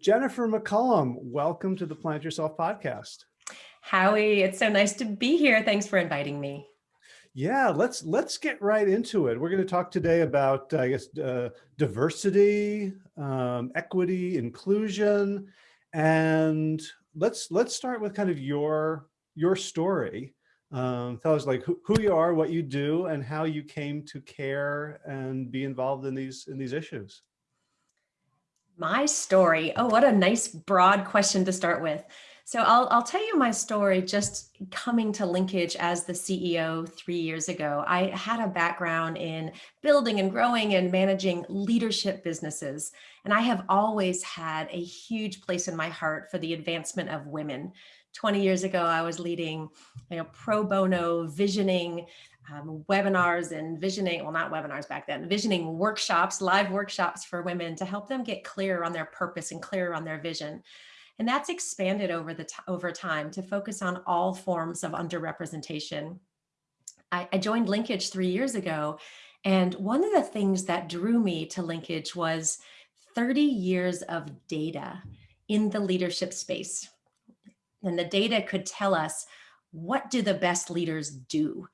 Jennifer McCollum, welcome to the Plant Yourself podcast. Howie, it's so nice to be here. Thanks for inviting me. Yeah, let's let's get right into it. We're going to talk today about, I guess, uh, diversity, um, equity, inclusion, and let's let's start with kind of your your story. Um, tell us like who, who you are, what you do, and how you came to care and be involved in these in these issues. My story. Oh, what a nice broad question to start with. So I'll, I'll tell you my story just coming to Linkage as the CEO three years ago. I had a background in building and growing and managing leadership businesses. And I have always had a huge place in my heart for the advancement of women. 20 years ago, I was leading you know, pro bono visioning um, webinars and visioning, well, not webinars back then, visioning workshops, live workshops for women to help them get clear on their purpose and clear on their vision. And that's expanded over the over time to focus on all forms of underrepresentation. I, I joined Linkage three years ago, and one of the things that drew me to Linkage was 30 years of data in the leadership space. And the data could tell us what do the best leaders do?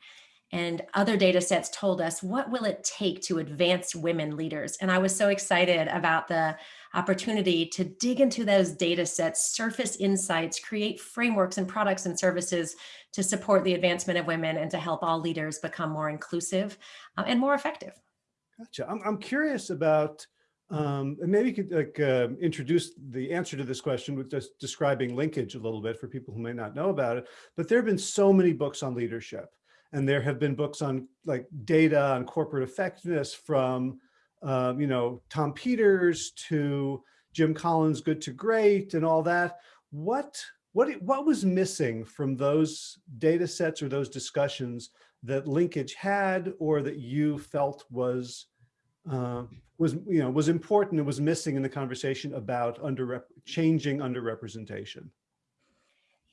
And other data sets told us what will it take to advance women leaders. And i was so excited about the opportunity to dig into those data sets surface insights create frameworks and products and services to support the advancement of women and to help all leaders become more inclusive uh, and more effective. Gotcha. I'm, I'm curious about um, and maybe you could like uh, introduce the answer to this question with just describing linkage a little bit for people who may not know about it. But there have been so many books on leadership and there have been books on like data on corporate effectiveness from, um, you know, Tom Peters to Jim Collins, Good to Great and all that. What, what, what was missing from those data sets or those discussions that linkage had or that you felt was uh, was you know was important and was missing in the conversation about under changing underrepresentation?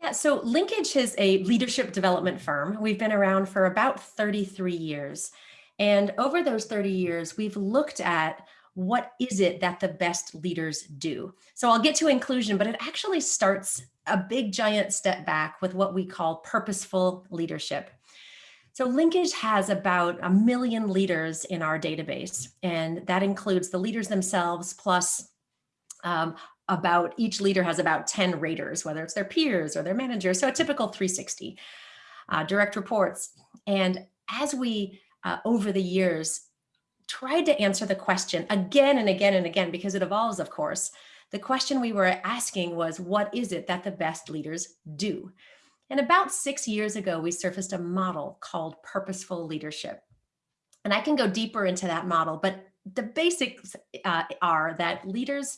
Yeah, so Linkage is a leadership development firm. We've been around for about 33 years. And over those 30 years, we've looked at what is it that the best leaders do? So I'll get to inclusion, but it actually starts a big giant step back with what we call purposeful leadership. So Linkage has about a million leaders in our database, and that includes the leaders themselves plus um, about each leader has about 10 raters, whether it's their peers or their managers. So a typical 360 uh, direct reports. And as we, uh, over the years, tried to answer the question again and again and again, because it evolves, of course, the question we were asking was, what is it that the best leaders do? And about six years ago, we surfaced a model called purposeful leadership. And I can go deeper into that model, but the basics uh, are that leaders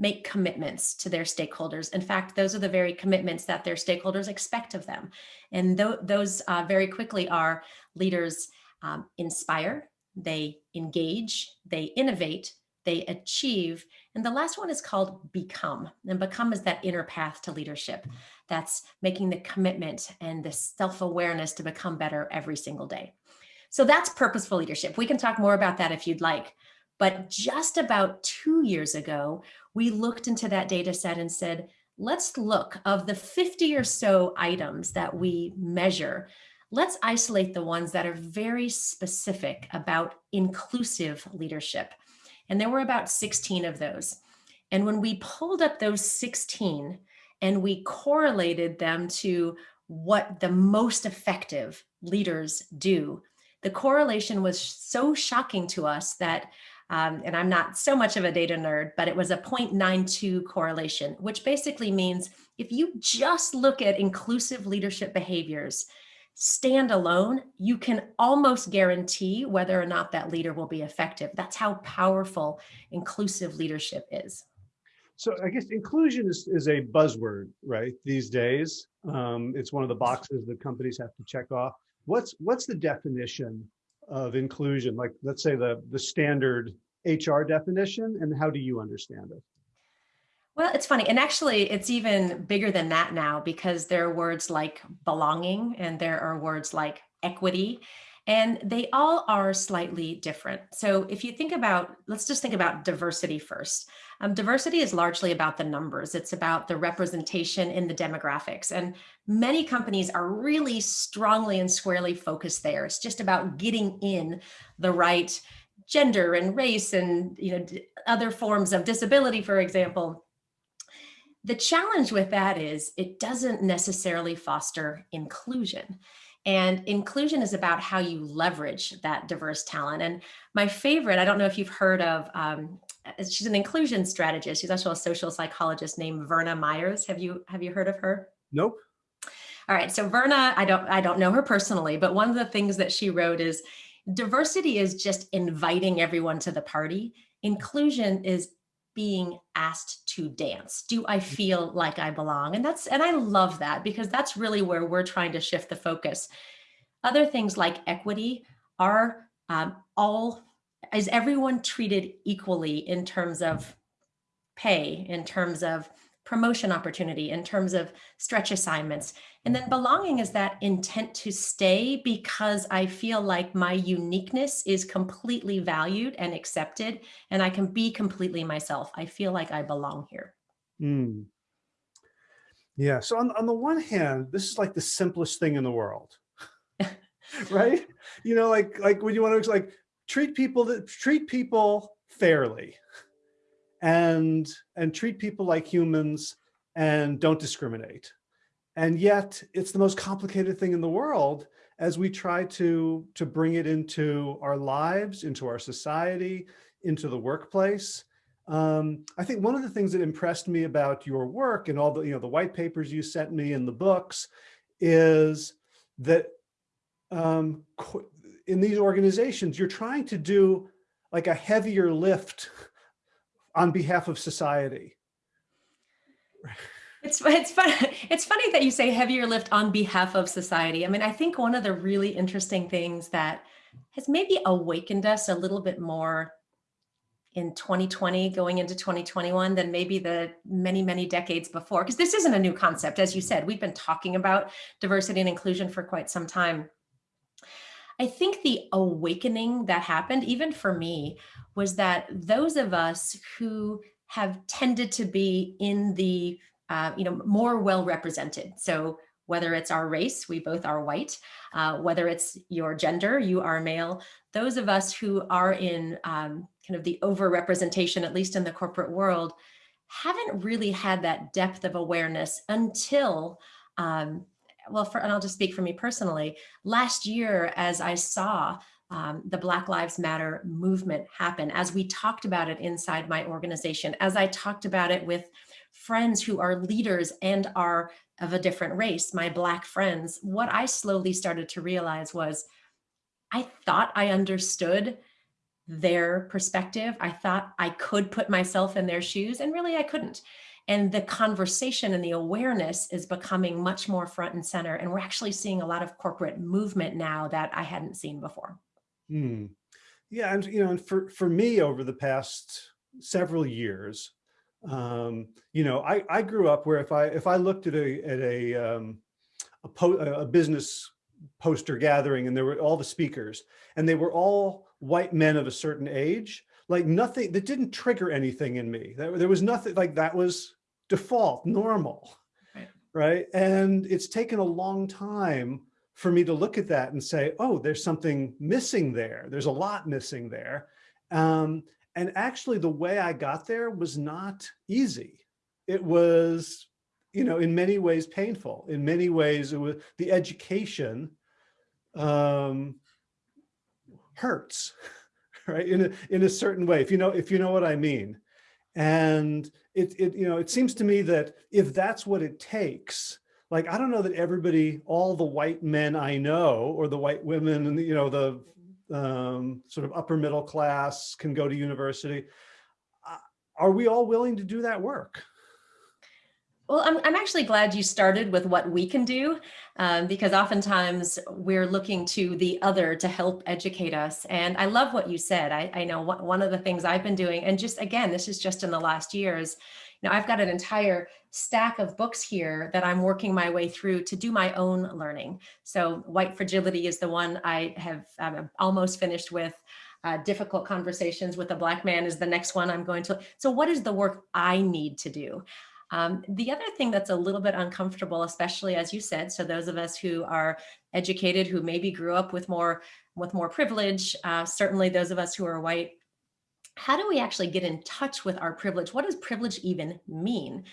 make commitments to their stakeholders. In fact, those are the very commitments that their stakeholders expect of them. And th those uh, very quickly are leaders um, inspire, they engage, they innovate, they achieve. And the last one is called become. And become is that inner path to leadership. That's making the commitment and the self-awareness to become better every single day. So that's purposeful leadership. We can talk more about that if you'd like. But just about two years ago, we looked into that data set and said, let's look of the 50 or so items that we measure, let's isolate the ones that are very specific about inclusive leadership. And there were about 16 of those. And when we pulled up those 16 and we correlated them to what the most effective leaders do, the correlation was so shocking to us that um, and I'm not so much of a data nerd, but it was a 0.92 correlation, which basically means if you just look at inclusive leadership behaviors, stand alone, you can almost guarantee whether or not that leader will be effective. That's how powerful inclusive leadership is. So I guess inclusion is, is a buzzword, right, these days. Um, it's one of the boxes that companies have to check off. What's, what's the definition of inclusion? Like, let's say the, the standard HR definition, and how do you understand it? Well, it's funny. And actually, it's even bigger than that now because there are words like belonging and there are words like equity. And they all are slightly different. So if you think about, let's just think about diversity first. Um, diversity is largely about the numbers. It's about the representation in the demographics. And many companies are really strongly and squarely focused there. It's just about getting in the right gender and race and you know other forms of disability, for example. The challenge with that is it doesn't necessarily foster inclusion. And inclusion is about how you leverage that diverse talent. And my favorite, I don't know if you've heard of, um, she's an inclusion strategist. She's also a social psychologist named Verna Myers. Have you have you heard of her? Nope. All right. So Verna, I don't I don't know her personally, but one of the things that she wrote is diversity is just inviting everyone to the party. Inclusion is being asked to dance. Do I mm. feel like I belong? And that's and I love that because that's really where we're trying to shift the focus. Other things like equity are um, all is everyone treated equally in terms of pay, in terms of promotion opportunity, in terms of stretch assignments. And then belonging is that intent to stay because I feel like my uniqueness is completely valued and accepted, and I can be completely myself. I feel like I belong here. Mm. Yeah. So on, on the one hand, this is like the simplest thing in the world, right? You know, like, like when you want to like treat people that treat people fairly and, and treat people like humans and don't discriminate and yet it's the most complicated thing in the world as we try to, to bring it into our lives, into our society, into the workplace. Um, I think one of the things that impressed me about your work and all the, you know, the white papers you sent me and the books is that um, in these organizations, you're trying to do like a heavier lift on behalf of society. It's it's fun. It's funny that you say heavier lift on behalf of society. I mean, I think one of the really interesting things that has maybe awakened us a little bit more in 2020 going into 2021 than maybe the many, many decades before, because this isn't a new concept. As you said, we've been talking about diversity and inclusion for quite some time. I think the awakening that happened, even for me, was that those of us who have tended to be in the uh, you know, more well represented. So whether it's our race, we both are white, uh, whether it's your gender, you are male, those of us who are in um, kind of the overrepresentation, at least in the corporate world, haven't really had that depth of awareness until, um, well, for, and I'll just speak for me personally, last year as I saw um, the Black Lives Matter movement happen, as we talked about it inside my organization, as I talked about it with friends who are leaders and are of a different race, my black friends, what I slowly started to realize was I thought I understood their perspective. I thought I could put myself in their shoes and really I couldn't. And the conversation and the awareness is becoming much more front and center. And we're actually seeing a lot of corporate movement now that I hadn't seen before. Hmm. Yeah, and you know, and for, for me over the past several years, um, you know, I, I grew up where if I if I looked at a at a um, a, a business poster gathering and there were all the speakers and they were all white men of a certain age, like nothing that didn't trigger anything in me. There, there was nothing like that was default, normal, right. right? And it's taken a long time for me to look at that and say, oh, there's something missing there. There's a lot missing there. Um, and actually the way I got there was not easy. It was, you know, in many ways painful. In many ways, it was the education um, hurts, right? In a, in a certain way, if you know, if you know what I mean. And it, it, you know, it seems to me that if that's what it takes, like, I don't know that everybody, all the white men I know, or the white women and, you know, the um, sort of upper middle class can go to university. Uh, are we all willing to do that work? Well, I'm, I'm actually glad you started with what we can do, um, because oftentimes we're looking to the other to help educate us. And I love what you said. I, I know one of the things I've been doing, and just again, this is just in the last years, you know, I've got an entire stack of books here that I'm working my way through to do my own learning. So White Fragility is the one I have almost finished with. Uh, difficult conversations with a black man is the next one I'm going to. So what is the work I need to do? Um, the other thing that's a little bit uncomfortable, especially as you said, so those of us who are educated, who maybe grew up with more with more privilege, uh, certainly those of us who are white, how do we actually get in touch with our privilege? What does privilege even mean?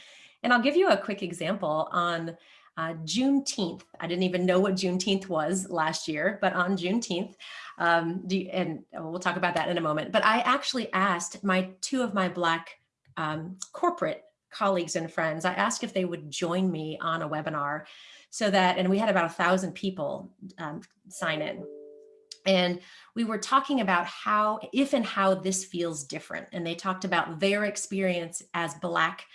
And I'll give you a quick example on uh, Juneteenth. I didn't even know what Juneteenth was last year, but on Juneteenth, um, you, and we'll talk about that in a moment, but I actually asked my two of my Black um, corporate colleagues and friends, I asked if they would join me on a webinar so that, and we had about a thousand people um, sign in. And we were talking about how, if and how this feels different. And they talked about their experience as Black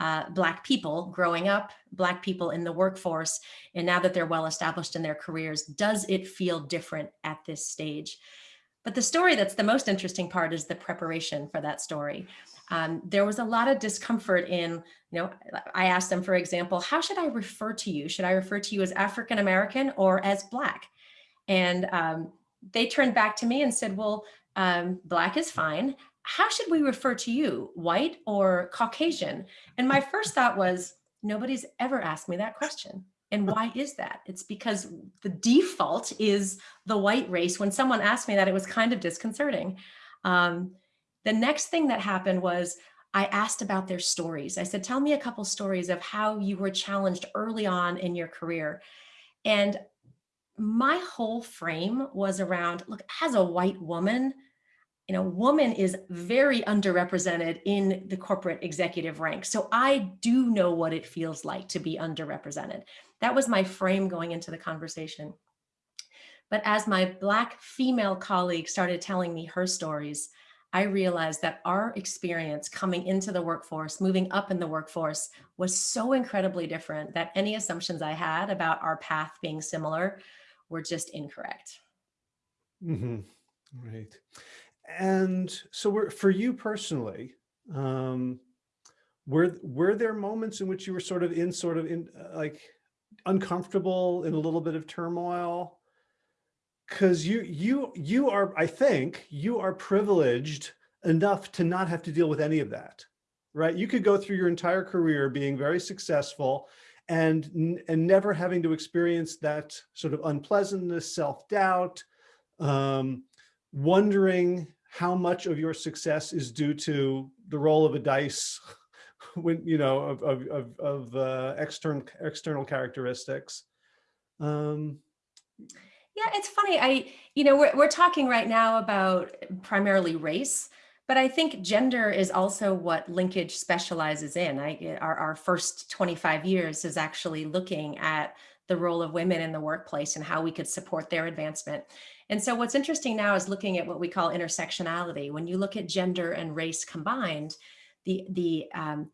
uh, Black people growing up, Black people in the workforce, and now that they're well established in their careers, does it feel different at this stage? But the story that's the most interesting part is the preparation for that story. Um, there was a lot of discomfort in, you know, I asked them, for example, how should I refer to you? Should I refer to you as African-American or as Black? And um, they turned back to me and said, well, um, Black is fine. How should we refer to you, white or Caucasian? And my first thought was, nobody's ever asked me that question. And why is that? It's because the default is the white race. When someone asked me that, it was kind of disconcerting. Um, the next thing that happened was I asked about their stories. I said, tell me a couple stories of how you were challenged early on in your career. And my whole frame was around, look, as a white woman, you know, woman is very underrepresented in the corporate executive ranks. So I do know what it feels like to be underrepresented. That was my frame going into the conversation. But as my Black female colleague started telling me her stories, I realized that our experience coming into the workforce, moving up in the workforce was so incredibly different that any assumptions I had about our path being similar were just incorrect. Mm -hmm. Right. And so for you personally, um, were, were there moments in which you were sort of in sort of in uh, like uncomfortable in a little bit of turmoil because you you you are i think you are privileged enough to not have to deal with any of that right? You could go through your entire career being very successful and and never having to experience that sort of unpleasantness self-doubt um, wondering how much of your success is due to the roll of a dice when you know of of of, of uh, external external characteristics. Um, yeah, it's funny. I, you know, we're, we're talking right now about primarily race, but I think gender is also what linkage specializes in. I, our, our first 25 years is actually looking at the role of women in the workplace and how we could support their advancement. And so what's interesting now is looking at what we call intersectionality. When you look at gender and race combined, the, the um,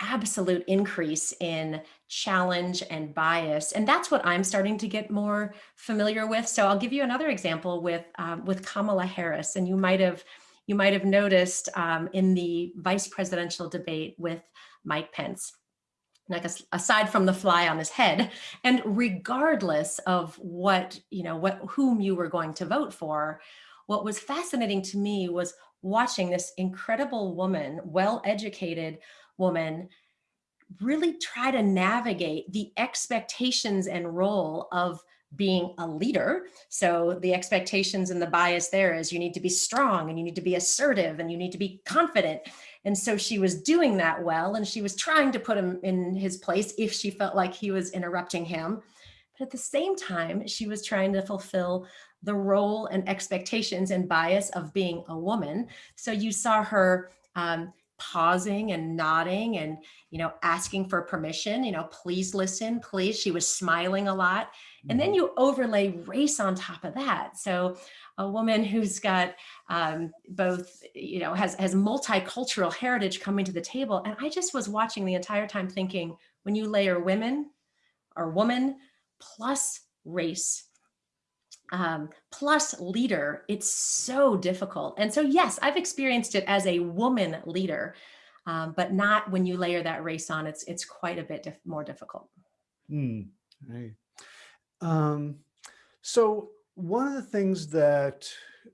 absolute increase in challenge and bias. And that's what I'm starting to get more familiar with. So I'll give you another example with, um, with Kamala Harris. And you might have, you might have noticed um, in the vice presidential debate with Mike Pence, like aside from the fly on his head, and regardless of what, you know, what, whom you were going to vote for, what was fascinating to me was watching this incredible woman, well-educated, woman really try to navigate the expectations and role of being a leader. So the expectations and the bias there is you need to be strong and you need to be assertive and you need to be confident. And so she was doing that well and she was trying to put him in his place if she felt like he was interrupting him. But at the same time, she was trying to fulfill the role and expectations and bias of being a woman. So you saw her um, pausing and nodding and, you know, asking for permission, you know, please listen, please. She was smiling a lot. And then mm-hmm. you overlay race on top of that. So a woman who's got um, both, you know, has, has multicultural heritage coming to the table. And I just was watching the entire time thinking, when you layer women or woman plus race um, plus leader, it's so difficult. And so, yes, I've experienced it as a woman leader. um, but not when you layer that race on, it's, it's quite a bit dif more difficult. Hmm, right. Um, so one of the things that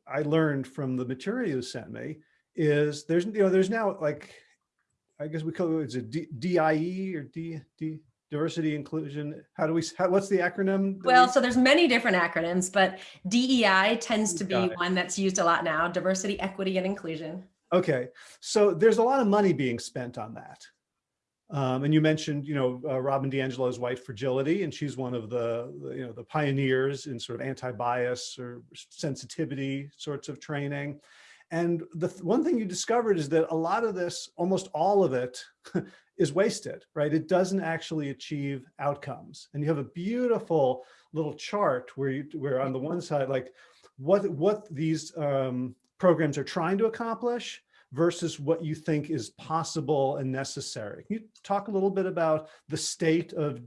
I learned from the material you sent me is there's, you know, there's now like, I guess we call it, it's DIE or D, D, diversity inclusion. How do we, how, what's the acronym? Well, we- so there's many different acronyms, but DEI tends to be one that's used a lot now, diversity, equity, and inclusion. Okay, so there's a lot of money being spent on that. Um, and you mentioned, you know, uh, Robin DiAngelo's White Fragility, and she's one of the, the, you know, the pioneers in sort of anti-bias or sensitivity sorts of training. And the th- one thing you discovered is that a lot of this, almost all of it, is wasted, right? It doesn't actually achieve outcomes. And you have a beautiful little chart where you, where on the one side, like what what these um, programs are trying to accomplish versus what you think is possible and necessary. Can you talk a little bit about the state of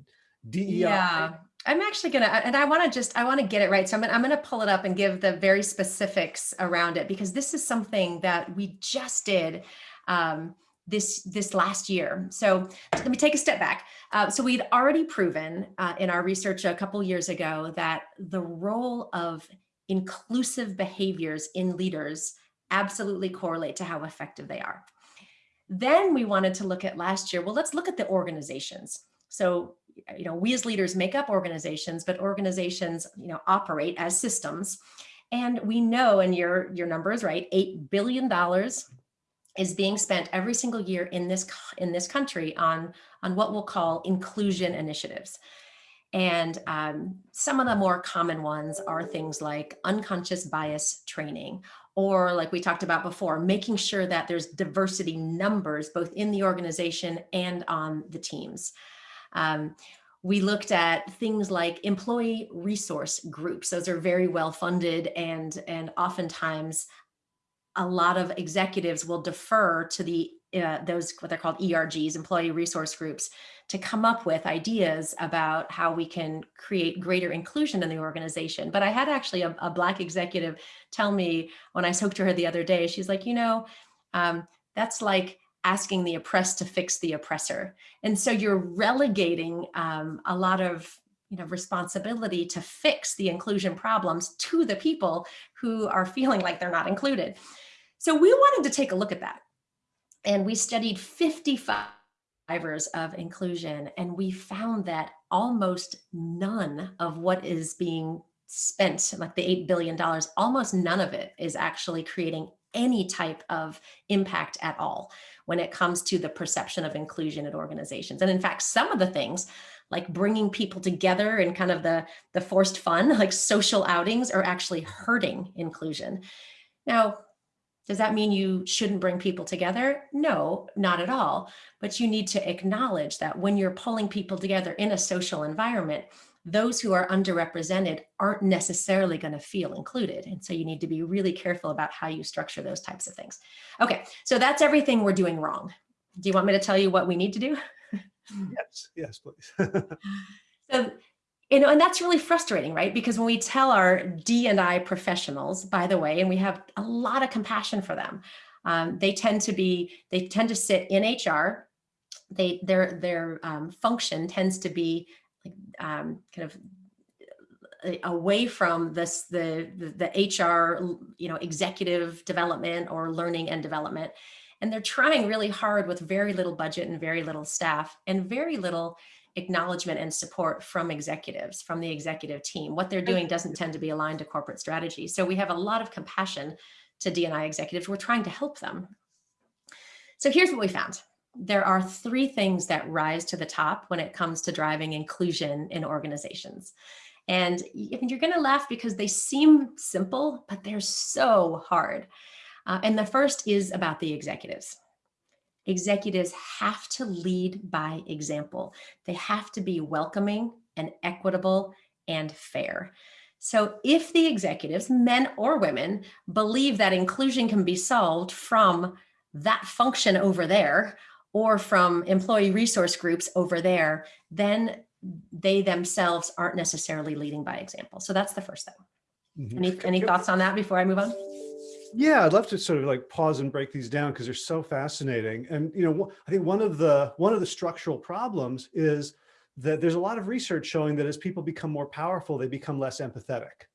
DEI? Yeah, I'm actually gonna, and I want to just, I want to get it right. So I'm gonna, I'm gonna pull it up and give the very specifics around it because this is something that we just did um, this this last year. So let me take a step back. Uh, so we'd already proven uh, in our research a couple years ago that the role of inclusive behaviors in leaders absolutely correlate to how effective they are. Then we wanted to look at last year, well, let's look at the organizations. So, you know, we as leaders make up organizations, but organizations, you know, operate as systems. And we know, and your, your number is right, $8 billion is being spent every single year in this, in this country on, on what we'll call inclusion initiatives. And um, some of the more common ones are things like unconscious bias training, or like we talked about before, making sure that there's diversity numbers both in the organization and on the teams. Um, we looked at things like employee resource groups. Those are very well funded and, and oftentimes a lot of executives will defer to the uh, those what they're called ERGs, employee resource groups, to come up with ideas about how we can create greater inclusion in the organization. But I had actually a, a black executive tell me when I spoke to her the other day, she's like, you know, um, that's like asking the oppressed to fix the oppressor. And so you're relegating um, a lot of you know, responsibility to fix the inclusion problems to the people who are feeling like they're not included. So we wanted to take a look at that. And we studied 55 drivers of inclusion, and we found that almost none of what is being spent, like the $8 billion, almost none of it is actually creating any type of impact at all when it comes to the perception of inclusion at organizations. And in fact, some of the things like bringing people together and kind of the, the forced fun, like social outings are actually hurting inclusion. Now, does that mean you shouldn't bring people together? No, not at all. But you need to acknowledge that when you're pulling people together in a social environment, those who are underrepresented aren't necessarily going to feel included. And so you need to be really careful about how you structure those types of things. Okay, so that's everything we're doing wrong. Do you want me to tell you what we need to do? Yes, yes, please. So, you know, and that's really frustrating, right? Because when we tell our D and I professionals, by the way, and we have a lot of compassion for them, um, they tend to be, they tend to sit in HR. They their their um, function tends to be like, um, kind of uh, away from this the, the the HR you know executive development or learning and development, and they're trying really hard with very little budget and very little staff and very little acknowledgement and support from executives, from the executive team. What they're doing doesn't tend to be aligned to corporate strategy. So we have a lot of compassion to DNI executives. We're trying to help them. So here's what we found. There are three things that rise to the top when it comes to driving inclusion in organizations. And you're going to laugh because they seem simple, but they're so hard. Uh, and the first is about the executives executives have to lead by example. They have to be welcoming and equitable and fair. So if the executives, men or women, believe that inclusion can be solved from that function over there or from employee resource groups over there, then they themselves aren't necessarily leading by example. So that's the first thing. Mhm. Any, any thoughts on that before I move on? Yeah, I'd love to sort of like pause and break these down because they're so fascinating. And, you know, I think one of the one of the structural problems is that there's a lot of research showing that as people become more powerful, they become less empathetic.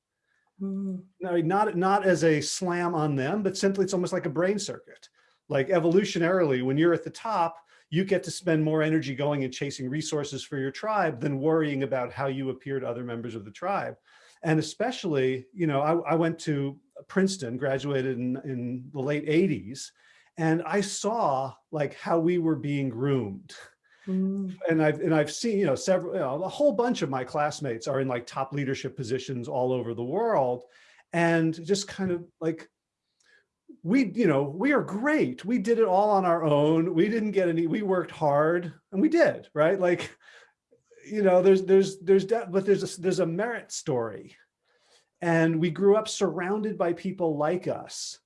Mm. No, not, not as a slam on them, but simply it's almost like a brain circuit. Like evolutionarily, when you're at the top, you get to spend more energy going and chasing resources for your tribe than worrying about how you appear to other members of the tribe. And especially, you know, I, I went to Princeton, graduated in, in the late 80s, and I saw like how we were being groomed. Mm. And I've and I've seen, you know, several, you know, a whole bunch of my classmates are in like top leadership positions all over the world. And just kind of like we, you know, we are great. We did it all on our own. We didn't get any, we worked hard and we did, right? Like, you know, there's, there's, there's, but there's a, there's a merit story and we grew up surrounded by people like us.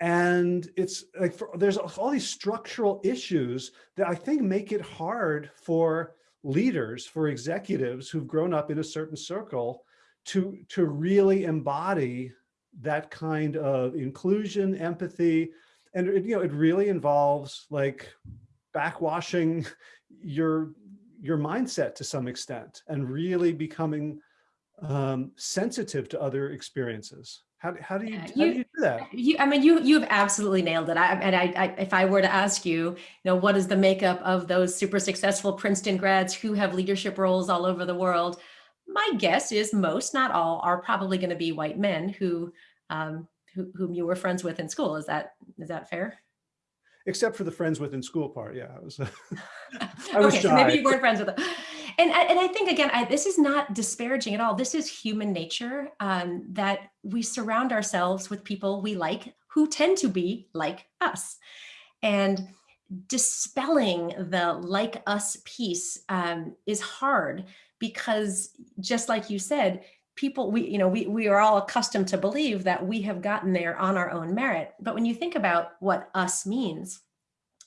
And it's like, for, there's all these structural issues that I think make it hard for leaders, for executives who've grown up in a certain circle to, to really embody that kind of inclusion, empathy, and it, you know, it really involves like backwashing your your mindset to some extent and really becoming um, sensitive to other experiences. How, how do you, Yeah, how do you do that? You, I mean, you, you've absolutely nailed it. I, and I, I, if I were to ask you, you know, what is the makeup of those super successful Princeton grads who have leadership roles all over the world? My guess is most, not all, are probably going to be white men who, um, who, whom you were friends with in school. Is that, is that fair? Except for the friends within school part. Yeah, I was, I was okay, so maybe you weren't friends with them. And, I- and I think, again, I, this is not disparaging at all. This is human nature um, that we surround ourselves with people we like who tend to be like us. And dispelling the like us piece um, is hard because just like you said, people, we, you know, we, we are all accustomed to believe that we have gotten there on our own merit. But when you think about what us means,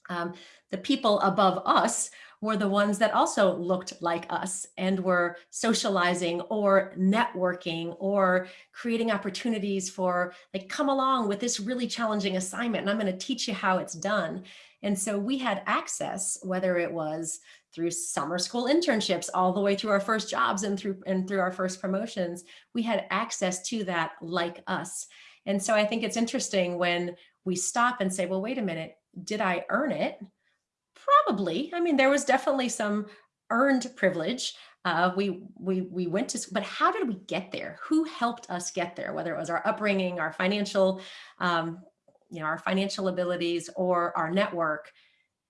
um, the people above us were the ones that also looked like us and were socializing or networking or creating opportunities for like, come along with this really challenging assignment and I'm gonna teach you how it's done. And so we had access, whether it was through summer school internships, all the way through our first jobs and through and through our first promotions, we had access to that like us. And so I think it's interesting when we stop and say, well, wait a minute, did I earn it? Probably. I mean, there was definitely some earned privilege. Uh, we we we went to, but how did we get there? Who helped us get there? Whether it was our upbringing, our financial, um, you know, our financial abilities, or our network,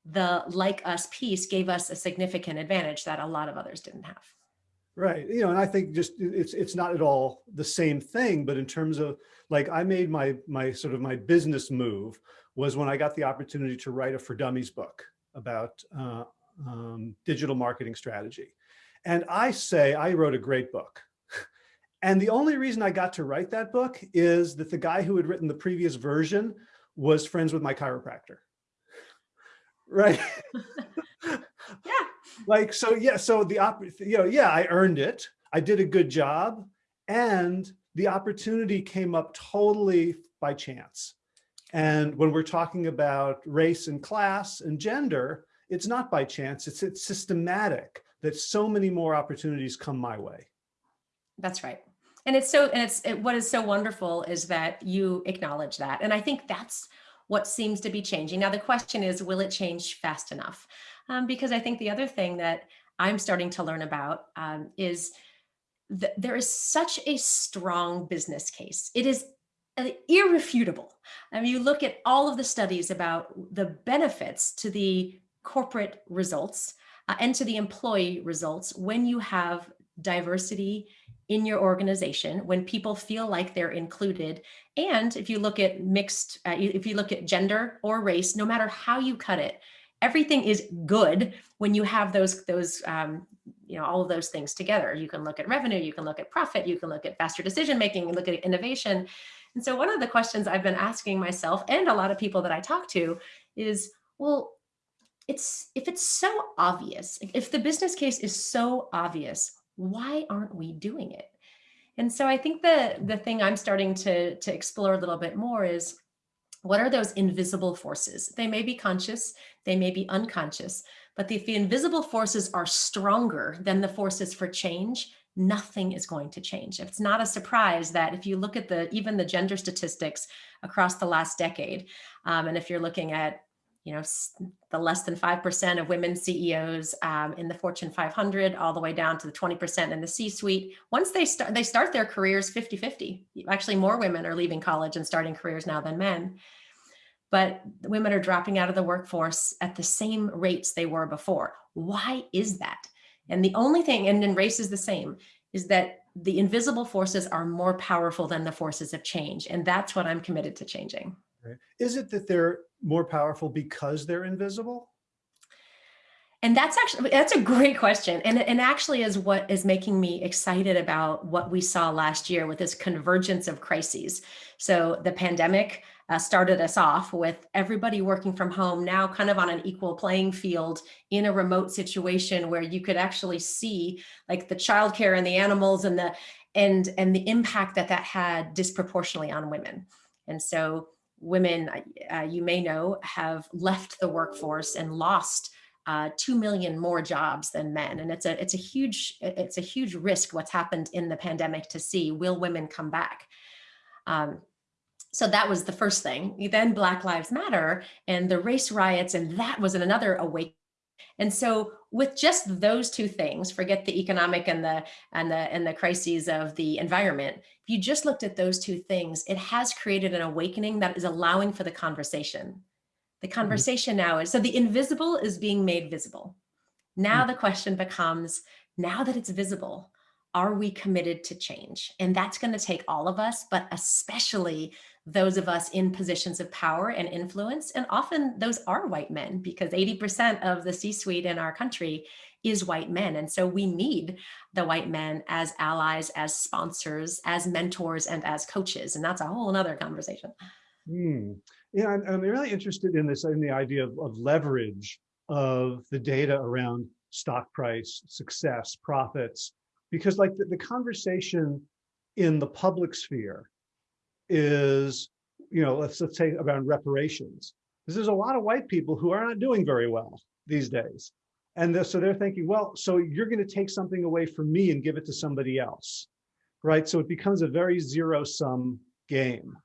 the like us piece gave us a significant advantage that a lot of others didn't have. Right. You know, and I think just it's it's not at all the same thing, but in terms of like I made my my sort of my business move was when I got the opportunity to write a for dummies book about uh, um, digital marketing strategy. And I say I wrote a great book. And the only reason I got to write that book is that the guy who had written the previous version was friends with my chiropractor. Right. Yeah. like, so yeah, so the, op you know, yeah, I earned it. I did a good job and the opportunity came up totally by chance. And when we're talking about race and class and gender, it's not by chance, it's, it's systematic that so many more opportunities come my way. That's right. And it's so, and it's, it, what is so wonderful is that you acknowledge that. And I think that's what seems to be changing. Now, the question is, will it change fast enough? Um, because I think the other thing that I'm starting to learn about um, is that there is such a strong business case. It is uh, irrefutable. I mean, you look at all of the studies about the benefits to the corporate results uh, and to the employee results when you have diversity in your organization, when people feel like they're included. And if you look at mixed, uh, if you look at gender or race, no matter how you cut it, everything is good when you have those, those um, you know, all of those things together. You can look at revenue, you can look at profit, you can look at faster decision making, and look at innovation. And so one of the questions I've been asking myself and a lot of people that I talk to is, well, it's if it's so obvious, if the business case is so obvious, why aren't we doing it? And so I think the, the thing I'm starting to, to explore a little bit more is what are those invisible forces? They may be conscious, they may be unconscious, but if the invisible forces are stronger than the forces for change, nothing is going to change. It's not a surprise that if you look at the even the gender statistics across the last decade, um, and if you're looking at you know, the less than 5% of women CEOs um, in the Fortune 500, all the way down to the 20% in the C-suite. Once they start, they start their careers 50-50. Actually, more women are leaving college and starting careers now than men. But women are dropping out of the workforce at the same rates they were before. Why is that? And the only thing, and then race is the same, is that the invisible forces are more powerful than the forces of change. And that's what I'm committed to changing. Is it that they're more powerful because they're invisible? And that's actually, that's a great question. And, and actually is what is making me excited about what we saw last year with this convergence of crises. So the pandemic uh, started us off with everybody working from home now kind of on an equal playing field in a remote situation where you could actually see like the childcare and the animals and the, and, and the impact that that had disproportionately on women. And so women, uh, you may know, have left the workforce and lost uh, 2 million more jobs than men. And it's a, it's a huge, it's a huge risk what's happened in the pandemic to see, will women come back? Um, so that was the first thing. Then Black Lives Matter and the race riots, and that was another awakening and so with just those two things, forget the economic and the and the and the crises of the environment, if you just looked at those two things, it has created an awakening that is allowing for the conversation. The mm-hmm. conversation mm -hmm. now is, so the invisible is being made visible. Now mm -hmm. the question becomes, now that it's visible, are we committed to change? And that's going to take all of us, but especially those of us in positions of power and influence. And often those are white men because 80% of the C-suite in our country is white men. And so we need the white men as allies, as sponsors, as mentors, and as coaches. And that's a whole nother conversation. Hmm. Yeah, I'm, I'm, really interested in this, in the idea of, of leverage of the data around stock price, success, profits, because like the, the conversation in the public sphere is, you know, let's, let's say around reparations. Because there's a lot of white people who are not doing very well these days. And so they're thinking, well, so you're going to take something away from me and give it to somebody else, right? So it becomes a very zero sum game.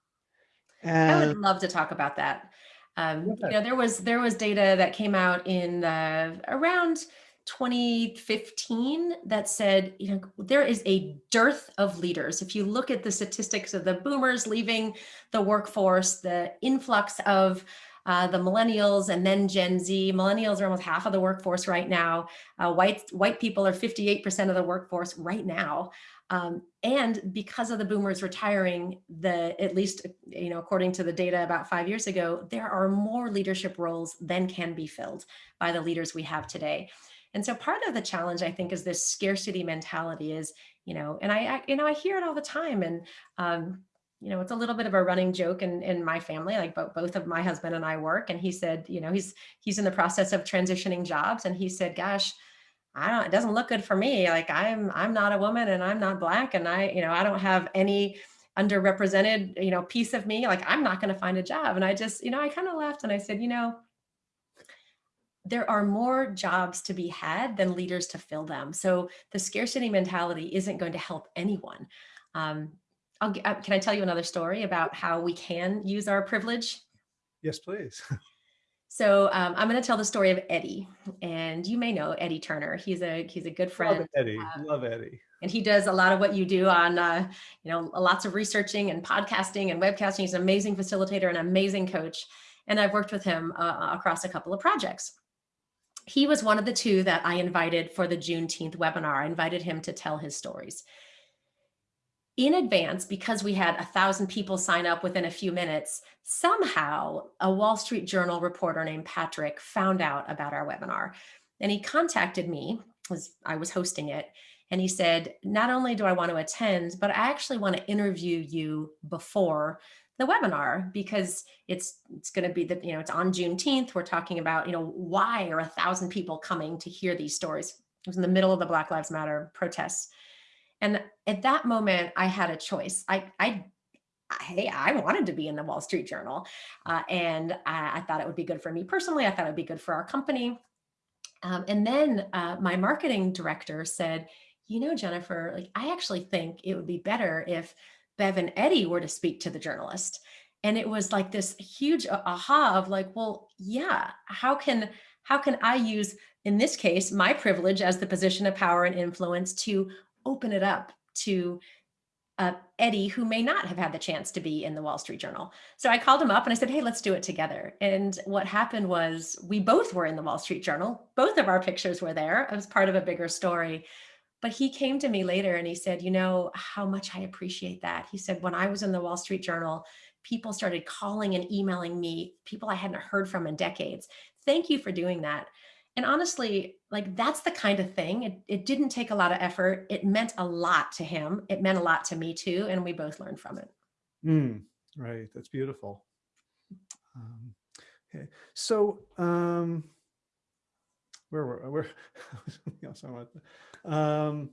And I would love to talk about that. Um, you know, there was there was data that came out in uh, around 2015 that said, you know, there is a dearth of leaders. If you look at the statistics of the boomers leaving the workforce, the influx of uh, the millennials and then Gen Z. Millennials are almost half of the workforce right now. Uh, white, white people are 58% of the workforce right now. Um, and because of the boomers retiring, the at least, you know, according to the data about five years ago, there are more leadership roles than can be filled by the leaders we have today. And so part of the challenge, I think, is this scarcity mentality is, you know, and I, I you know, I hear it all the time. And, um, you know, it's a little bit of a running joke in, in my family, like both, both of my husband and I work. And he said, you know, he's, he's in the process of transitioning jobs. And he said, gosh, I don't, it doesn't look good for me. Like I'm, I'm not a woman and I'm not black. And I, you know, I don't have any underrepresented, you know, piece of me. Like I'm not going to find a job. And I just, you know, I kind of laughed and I said, you know, there are more jobs to be had than leaders to fill them. So the scarcity mentality isn't going to help anyone. Um, I'll, uh, can I tell you another story about how we can use our privilege? Yes, please. So um, I'm going to tell the story of Eddie, and you may know Eddie Turner. He's a he's a good friend. Love Eddie. Uh, Love Eddie. And he does a lot of what you do on, uh, you know, lots of researching and podcasting and webcasting. He's an amazing facilitator and amazing coach. And I've worked with him uh, across a couple of projects he was one of the two that I invited for the Juneteenth webinar. I invited him to tell his stories. In advance, because we had a thousand people sign up within a few minutes, somehow a Wall Street Journal reporter named Patrick found out about our webinar. And he contacted me, as I was hosting it, and he said, not only do I want to attend, but I actually want to interview you before the webinar because it's it's going to be the you know it's on Juneteenth. We're talking about you know why are a thousand people coming to hear these stories? It was in the middle of the Black Lives Matter protests, And at that moment, I had a choice. I, I, hey, I wanted to be in the Wall Street Journal, uh, and I, I, thought it would be good for me personally. I thought it would be good for our company. Um, and then uh, my marketing director said, "You know, Jennifer, like I actually think it would be better if Bev and Eddie were to speak to the journalist." And it was like this huge aha of like, well, yeah, how can how can I use, in this case, my privilege as the position of power and influence to open it up to uh, Eddie, who may not have had the chance to be in the Wall Street Journal. So I called him up and I said, hey, let's do it together. And what happened was we both were in the Wall Street Journal. Both of our pictures were there. It was part of a bigger story. But he came to me later and he said, you know, how much I appreciate that. He said, when I was in the Wall Street Journal, people started calling and emailing me, people I hadn't heard from in decades. Thank you for doing that. And honestly, like that's the kind of thing. It, it didn't take a lot of effort. It meant a lot to him. It meant a lot to me too. And we both learned from it. Mm, right. That's beautiful. Um, okay. So, um, where were, where, something else I want um,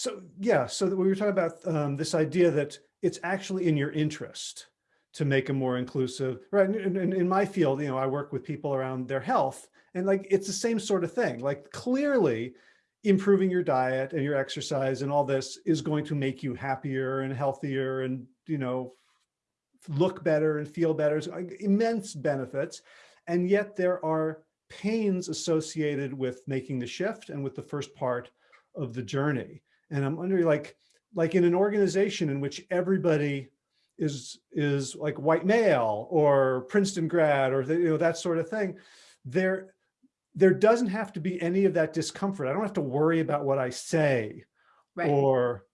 so yeah, so we were talking about um, this idea that it's actually in your interest to make a more inclusive, right? In, in, in, my field, you know, I work with people around their health and like, it's the same sort of thing. Like clearly improving your diet and your exercise and all this is going to make you happier and healthier and, you know, look better and feel better, like, immense benefits. And yet there are pains associated with making the shift and with the first part of the journey. And I'm wondering like, like in an organization in which everybody is is like white male or Princeton grad or the, you know that sort of thing, there there doesn't have to be any of that discomfort. I don't have to worry about what I say right. or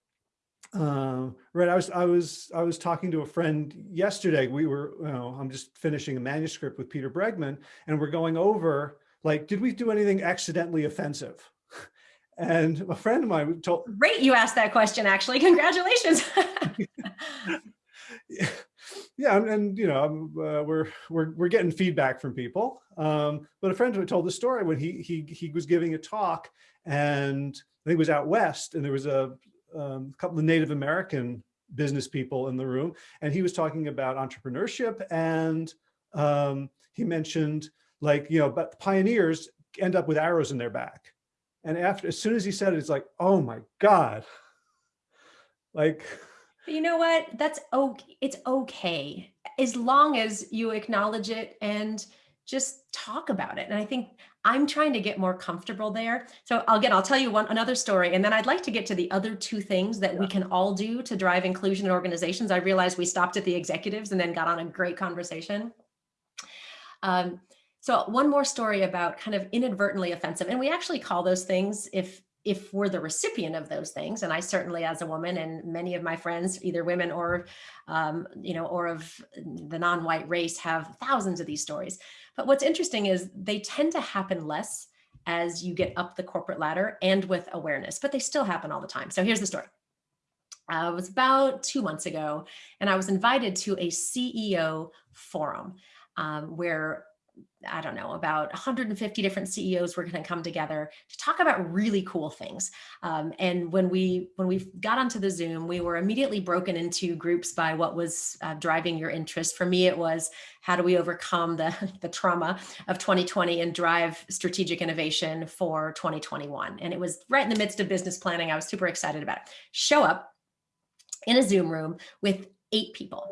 uh, right. I was I was I was talking to a friend yesterday. We were you know I'm just finishing a manuscript with Peter Bregman and we're going over like did we do anything accidentally offensive? And a friend of mine told Great you asked that question actually. Congratulations. yeah, and, and, you know, uh, we're we're we're getting feedback from people. Um, but a friend who told the story when he he he was giving a talk, and I think it was out west, and there was a um, couple of Native American business people in the room, and he was talking about entrepreneurship, and um, he mentioned like you know, but pioneers end up with arrows in their back, and after as soon as he said it, it's like, oh my god, like you know what? That's okay. It's okay as long as you acknowledge it and just talk about it. And I think I'm trying to get more comfortable there. So again, I'll tell you one another story, and then I'd like to get to the other two things that yeah. we can all do to drive inclusion in organizations. I realized we stopped at the executives and then got on a great conversation. Um, so one more story about kind of inadvertently offensive, and we actually call those things if if we're the recipient of those things, and I certainly as a woman and many of my friends, either women or, um, you know, or of the non-white race have thousands of these stories. But what's interesting is they tend to happen less as you get up the corporate ladder and with awareness, but they still happen all the time. So here's the story. Uh, it was about two months ago, and I was invited to a CEO forum um, where I don't know, about 150 different CEOs were going to come together to talk about really cool things. Um, and when we when we got onto the Zoom, we were immediately broken into groups by what was uh, driving your interest. For me, it was how do we overcome the, the trauma of 2020 and drive strategic innovation for 2021. And it was right in the midst of business planning. I was super excited about it. Show up in a Zoom room with eight people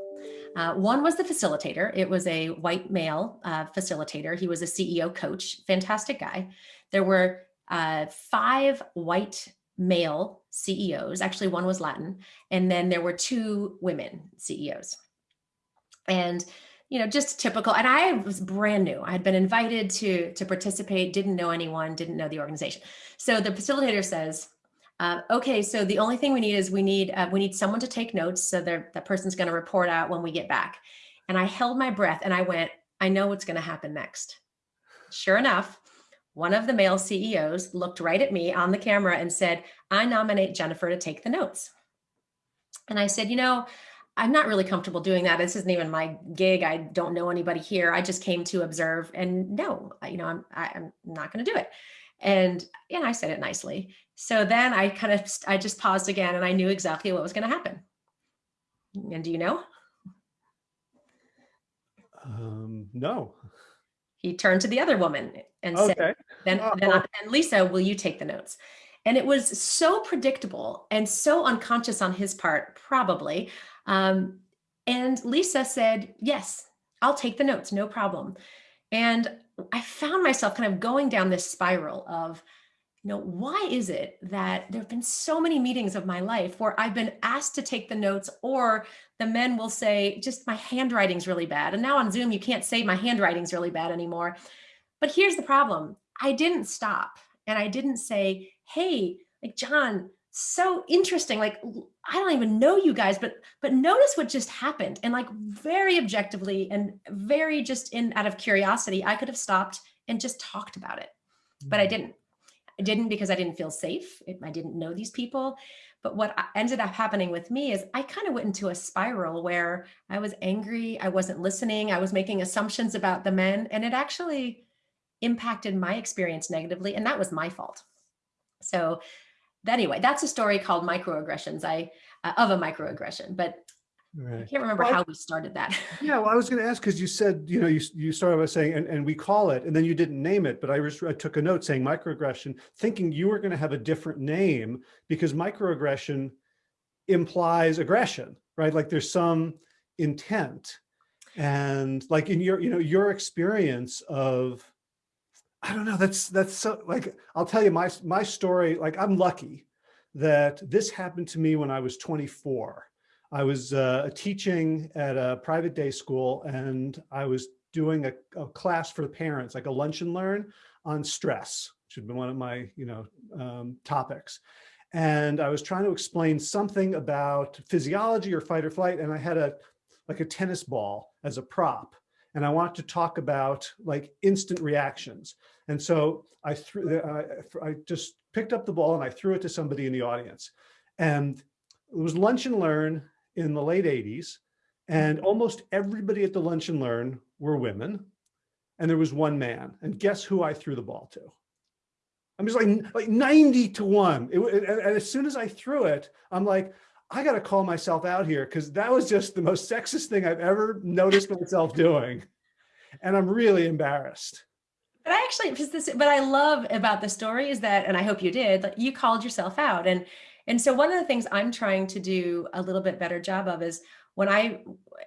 uh, one was the facilitator. It was a white male uh, facilitator. He was a CEO coach, fantastic guy. There were uh, five white male CEOs. Actually, one was Latin. And then there were two women CEOs. And you know, just typical. And I was brand new. I had been invited to to participate, didn't know anyone, didn't know the organization. So the facilitator says, uh, okay, so the only thing we need is we need uh, we need someone to take notes. So that person's going to report out when we get back. And I held my breath and I went, I know what's going to happen next. Sure enough, one of the male CEOs looked right at me on the camera and said, I nominate Jennifer to take the notes. And I said, you know, I'm not really comfortable doing that. This isn't even my gig. I don't know anybody here. I just came to observe and no, you know, I'm, I, I'm not going to do it. And, and I said it nicely. So then I kind of, I just paused again and I knew exactly what was going to happen. And do you know? Um, no. He turned to the other woman and said, Okay. then, Oh. then, I- then Lisa, will you take the notes? And it was so predictable and so unconscious on his part, probably. Um, and Lisa said, yes, I'll take the notes, no problem. And I found myself kind of going down this spiral of, you know, why is it that there have been so many meetings of my life where I've been asked to take the notes or the men will say, just my handwriting's really bad. And now on Zoom, you can't say my handwriting's really bad anymore. But here's the problem. I didn't stop and I didn't say, hey, like John, so interesting. Like, I don't even know you guys, but but notice what just happened. And like very objectively and very just in out of curiosity, I could have stopped and just talked about it. But I mm. didn't. I didn't because I didn't feel safe. I didn't know these people. But what ended up happening with me is I kind of went into a spiral where I was angry, I wasn't listening, I was making assumptions about the men, and it actually impacted my experience negatively, and that was my fault. So anyway, that's a story called microaggressions. I uh, of a microaggression, but I can't remember Well, how we started that. Yeah, well, I was going to ask because you said, you know, you, you started by saying, and, and we call it, and then you didn't name it, but I, was, I took a note saying microaggression, thinking you were going to have a different name because microaggression implies aggression, right? Like there's some intent. And like in your, you know, your experience of, I don't know, that's, that's so like, I'll tell you my, my story, like I'm lucky that this happened to me when I was 24. I was uh, teaching at a private day school and I was doing a, a class for the parents, like a lunch and learn on stress, which had been one of my, you know, um, topics. And I was trying to explain something about physiology or fight or flight. And I had a, like a tennis ball as a prop. And I wanted to talk about like instant reactions. And so I threw, I, I just picked up the ball and I threw it to somebody in the audience. And it was lunch and learn in the late 80s and almost everybody at the lunch and learn were women and there was one man and guess who I threw the ball to I'm just like like 90 to 1 it, and, and as soon as I threw it I'm like I got to call myself out here because that was just the most sexist thing I've ever noticed myself doing and I'm really embarrassed But I actually, this, what I love about the story is that, and I hope you did, you called yourself out. And, and so one of the things I'm trying to do a little bit better job of is when I,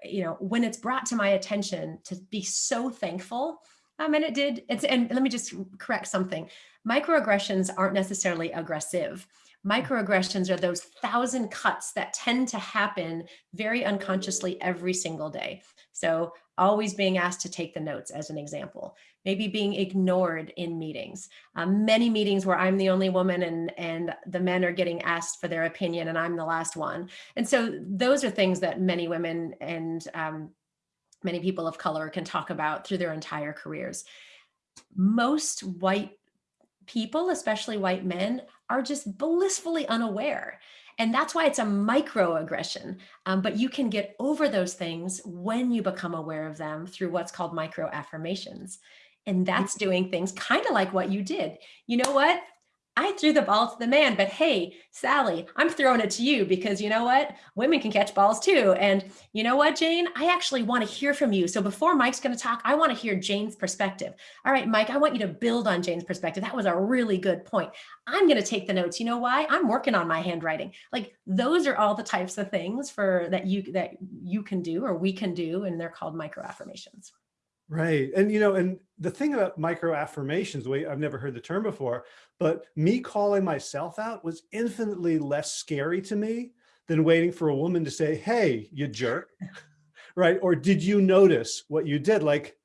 you know, when it's brought to my attention to be so thankful. Um, and it did, it's, and let me just correct something. Microaggressions aren't necessarily aggressive. Microaggressions are those thousand cuts that tend to happen very unconsciously every single day. So always being asked to take the notes as an example, maybe being ignored in meetings. Um, many meetings where I'm the only woman and, and the men are getting asked for their opinion and I'm the last one. And so those are things that many women and um, many people of color can talk about through their entire careers. Most white people, especially white men, are just blissfully unaware. And that's why it's a microaggression. Um, but you can get over those things when you become aware of them through what's called micro affirmations. And that's mm-hmm. doing things kind of like what you did. You know what? I threw the ball to the man, but hey, Sally, I'm throwing it to you because you know what? Women can catch balls too. And you know what, Jane? I actually want to hear from you. So before Mike's going to talk, I want to hear Jane's perspective. All right, Mike, I want you to build on Jane's perspective. That was a really good point. I'm going to take the notes. You know why? I'm working on my handwriting. Like those are all the types of things for that you that you can do or we can do, and they're called micro affirmations. Right. And, you know, and the thing about micro affirmations, the way I've never heard the term before, but me calling myself out was infinitely less scary to me than waiting for a woman to say, hey, you jerk. right. Or did you notice what you did? Like,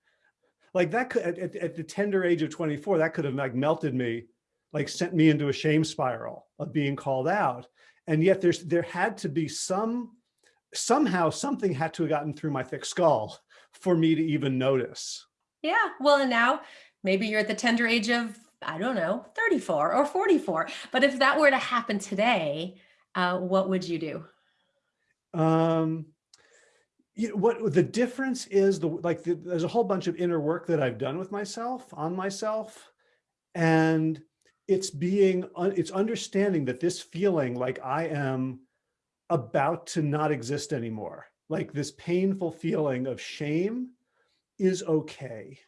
like that could, at, at, the tender age of 24, that could have like melted me, like sent me into a shame spiral of being called out. And yet there's, there had to be some, somehow something had to have gotten through my thick skull for me to even notice. Yeah. Well, and now maybe you're at the tender age of, I don't know, 34 or 44. But if that were to happen today, uh, what would you do? Um, you know, what the difference is the like the, there's a whole bunch of inner work that I've done with myself on myself and it's being it's understanding that this feeling like I am about to not exist anymore like this painful feeling of shame is okay.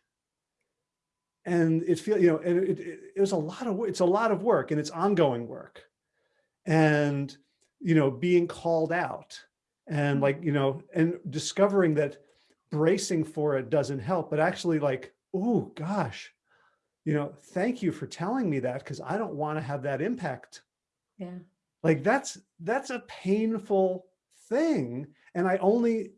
And it feel you know and it, it, it was a lot of it's a lot of work and it's ongoing work. And you know being called out and like mm-hmm. you know and discovering that bracing for it doesn't help but actually like oh gosh you know thank you for telling me that because i don't want to have that impact. Yeah. like that's that's a painful thing and i only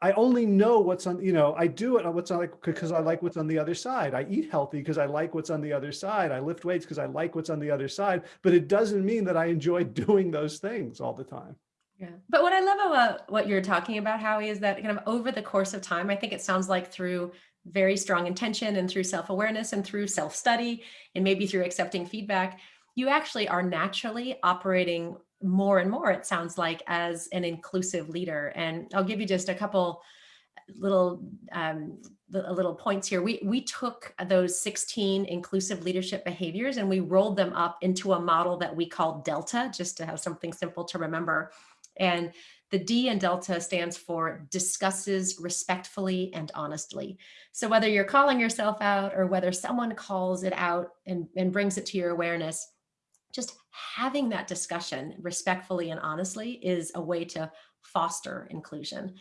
I only know what's on, you know, I do it on what's on like, because I like what's on the other side. I eat healthy because I like what's on the other side. I lift weights because I like what's on the other side, but it doesn't mean that I enjoy doing those things all the time. Yeah. But what I love about what you're talking about, Howie, is that kind of over the course of time, I think it sounds like through very strong intention and through self-awareness and through self-study and maybe through accepting feedback, you actually are naturally operating more and more, it sounds like, as an inclusive leader. And I'll give you just a couple little um, little points here. We, we took those 16 inclusive leadership behaviors and we rolled them up into a model that we call Delta, just to have something simple to remember. And the D in Delta stands for discusses respectfully and honestly. So whether you're calling yourself out or whether someone calls it out and, and brings it to your awareness, just having that discussion respectfully and honestly is a way to foster inclusion.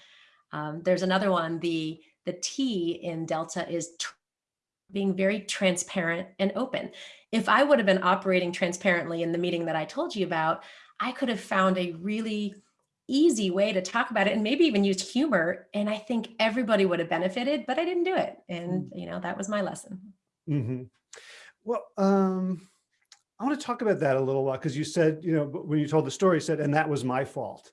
Um, there's another one, the, the T in Delta is being very transparent and open. If I would have been operating transparently in the meeting that I told you about, I could have found a really easy way to talk about it and maybe even used humor. And I think everybody would have benefited, but I didn't do it. And, mm. you know, that was my lesson. Mm -hmm. Well, um, I want to talk about that a little while because you said, you know, when you told the story, you said, and that was my fault.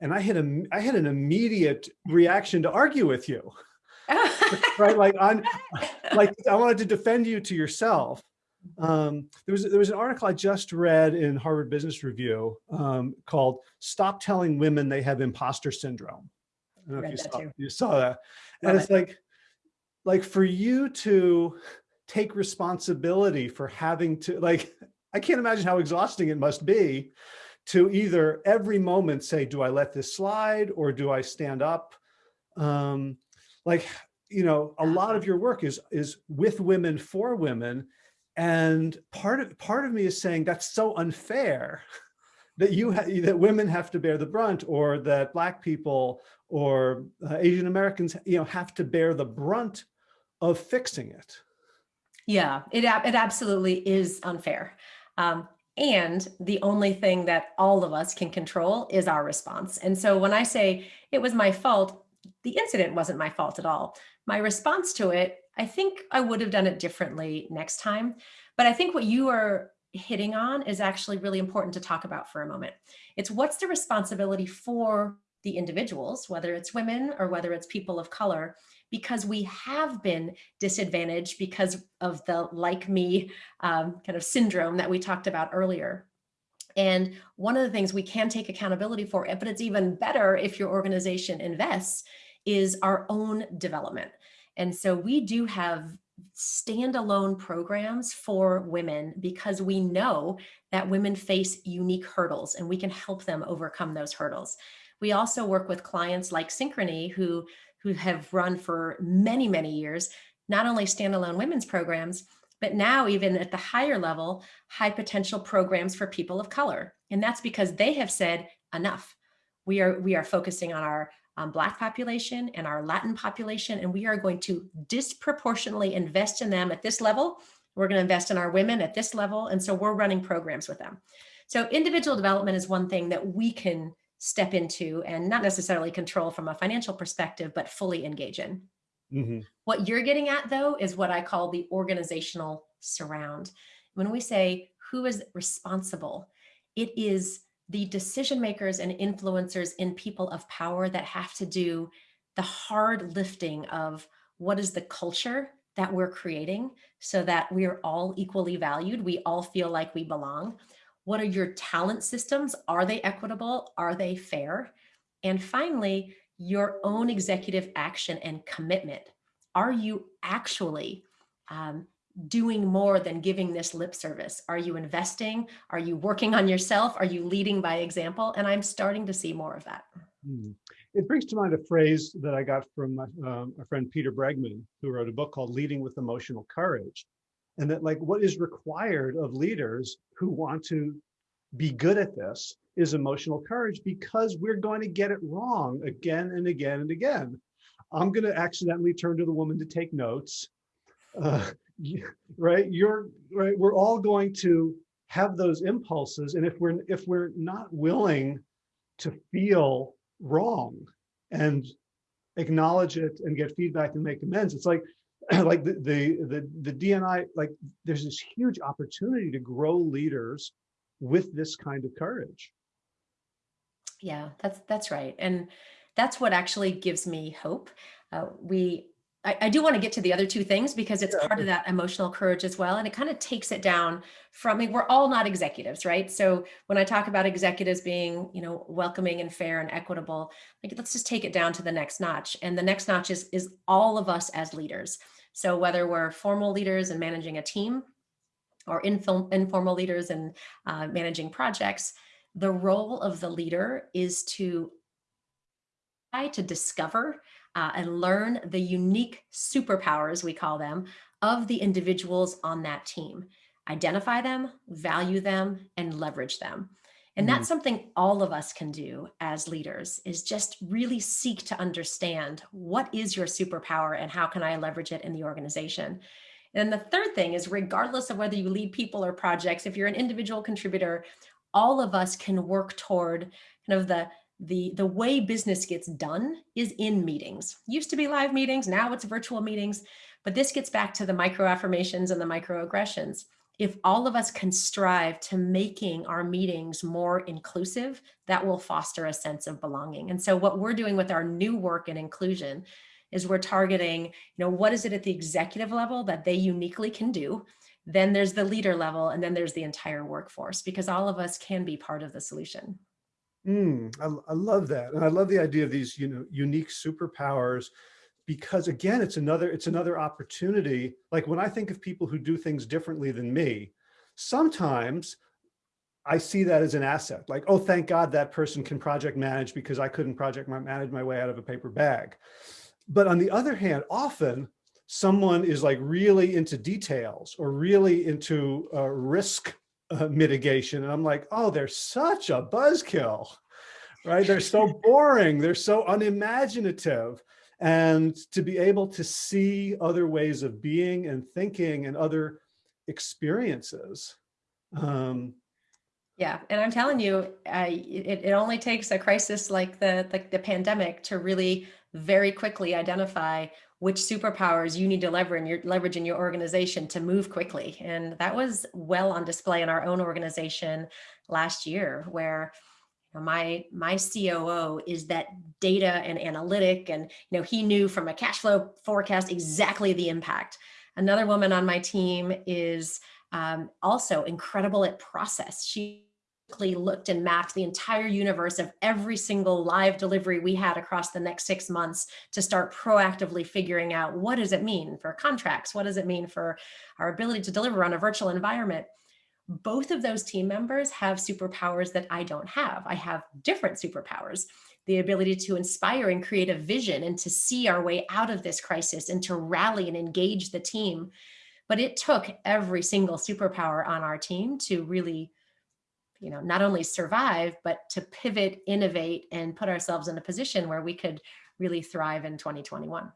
And I had a, I had an immediate reaction to argue with you, right? Like on, like I wanted to defend you to yourself. Um, there was there was an article I just read in Harvard Business Review um, called "Stop Telling Women They Have Imposter Syndrome." I don't know if you saw, you saw that, and Love it's it. like, like for you to take responsibility for having to like I can't imagine how exhausting it must be to either every moment say, do I let this slide or do I stand up? Um, like, you know, a lot of your work is, is with women for women. And part of, part of me is saying that's so unfair that you that women have to bear the brunt or that black people or uh, Asian Americans, you know, have to bear the brunt of fixing it. Yeah, it, it absolutely is unfair. Um, and the only thing that all of us can control is our response. And so when I say it was my fault, the incident wasn't my fault at all. My response to it, I think I would have done it differently next time. But I think what you are hitting on is actually really important to talk about for a moment. It's what's the responsibility for the individuals, whether it's women or whether it's people of color, because we have been disadvantaged because of the like me um, kind of syndrome that we talked about earlier. And one of the things we can take accountability for, but it's even better if your organization invests, is our own development. And so we do have standalone programs for women because we know that women face unique hurdles and we can help them overcome those hurdles. We also work with clients like Synchrony who who have run for many, many years, not only standalone women's programs, but now even at the higher level, high potential programs for people of color. And that's because they have said enough. We are, we are focusing on our um, Black population and our Latin population, and we are going to disproportionately invest in them at this level. We're going to invest in our women at this level. And so we're running programs with them. So individual development is one thing that we can step into and not necessarily control from a financial perspective, but fully engage in. Mm -hmm. What you're getting at though, is what I call the organizational surround. When we say who is responsible, it is the decision makers and influencers in people of power that have to do the hard lifting of what is the culture that we're creating so that we're all equally valued. We all feel like we belong. What are your talent systems? Are they equitable? Are they fair? And finally, your own executive action and commitment. Are you actually um, doing more than giving this lip service? Are you investing? Are you working on yourself? Are you leading by example? And I'm starting to see more of that. Hmm. It brings to mind a phrase that I got from my, um, a friend Peter Bregman, who wrote a book called Leading with Emotional Courage. And that like what is required of leaders who want to be good at this is emotional courage because we're going to get it wrong again and again and again. I'm going to accidentally turn to the woman to take notes. Uh, right? You're right. We're all going to have those impulses. And if we're if we're not willing to feel wrong and acknowledge it and get feedback and make amends, it's like like the, the the the DNI, like there's this huge opportunity to grow leaders with this kind of courage. Yeah, that's that's right. And that's what actually gives me hope. Uh, we I, I, do want to get to the other two things because it's part of that emotional courage as well. And it kind of takes it down from, I mean, we're all not executives, right? So when I talk about executives being, you know, welcoming and fair and equitable, like let's just take it down to the next notch. And the next notch is, is all of us as leaders. So whether we're formal leaders and managing a team or informal leaders and uh, managing projects, the role of the leader is to try to discover uh, and learn the unique superpowers, we call them, of the individuals on that team. Identify them, value them, and leverage them. And mm. that's something all of us can do as leaders is just really seek to understand what is your superpower and how can I leverage it in the organization. And the third thing is regardless of whether you lead people or projects, if you're an individual contributor, all of us can work toward kind of the the, the way business gets done is in meetings. Used to be live meetings, now it's virtual meetings, but this gets back to the micro affirmations and the microaggressions. If all of us can strive to making our meetings more inclusive, that will foster a sense of belonging. And so what we're doing with our new work and inclusion is we're targeting, you know, what is it at the executive level that they uniquely can do? Then there's the leader level, and then there's the entire workforce, because all of us can be part of the solution. Mm, I, I love that. And I love the idea of these, you know, unique superpowers because again, it's another, it's another opportunity. Like when I think of people who do things differently than me, sometimes I see that as an asset. Like, oh, thank God that person can project manage because I couldn't project manage my way out of a paper bag. But on the other hand, often someone is like really into details or really into uh, risk uh, mitigation. And I'm like, oh, they're such a buzzkill, right? They're so boring. They're so unimaginative. And to be able to see other ways of being and thinking and other experiences. Um, yeah, and I'm telling you, I, it, it only takes a crisis like the, the, the pandemic to really very quickly identify which superpowers you need to in your leverage in your organization to move quickly. And that was well on display in our own organization last year, where you know, my my COO is that data and analytic, and you know he knew from a cash flow forecast exactly the impact. Another woman on my team is um, also incredible at process. She looked and mapped the entire universe of every single live delivery we had across the next six months to start proactively figuring out what does it mean for contracts? What does it mean for our ability to deliver on a virtual environment? Both of those team members have superpowers that I don't have. I have different superpowers the ability to inspire and create a vision and to see our way out of this crisis and to rally and engage the team. But it took every single superpower on our team to really you know, not only survive, but to pivot, innovate, and put ourselves in a position where we could really thrive in 2021.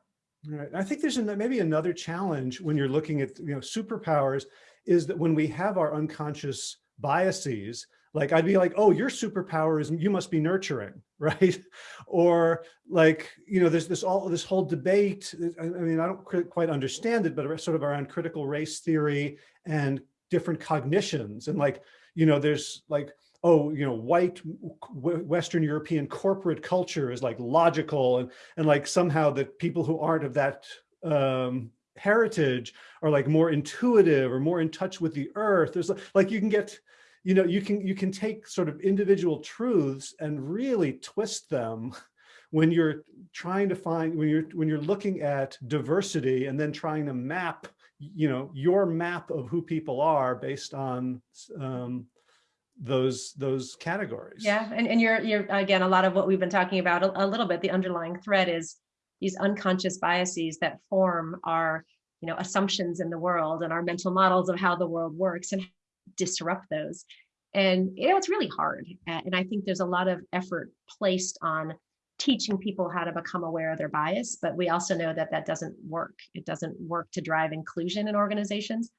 Right. I think there's maybe another challenge when you're looking at, you know, superpowers is that when we have our unconscious biases, like I'd be like, oh, your superpower is you must be nurturing, right? Or like, you know, there's this all this whole debate. I mean, I don't quite understand it, but sort of around critical race theory and different cognitions and like, you know, there's like, oh, you know, white Western European corporate culture is like logical and, and like somehow that people who aren't of that um, heritage are like more intuitive or more in touch with the earth. There's like, you can get, you know, you can, you can take sort of individual truths and really twist them when you're trying to find, when you're, when you're looking at diversity and then trying to map, you know, your map of who people are based on um, those those categories. Yeah, and, and you're you're again a lot of what we've been talking about a, a little bit. The underlying thread is these unconscious biases that form our you know assumptions in the world and our mental models of how the world works and disrupt those. And you know it's really hard. And I think there's a lot of effort placed on teaching people how to become aware of their bias, but we also know that that doesn't work. It doesn't work to drive inclusion in organizations.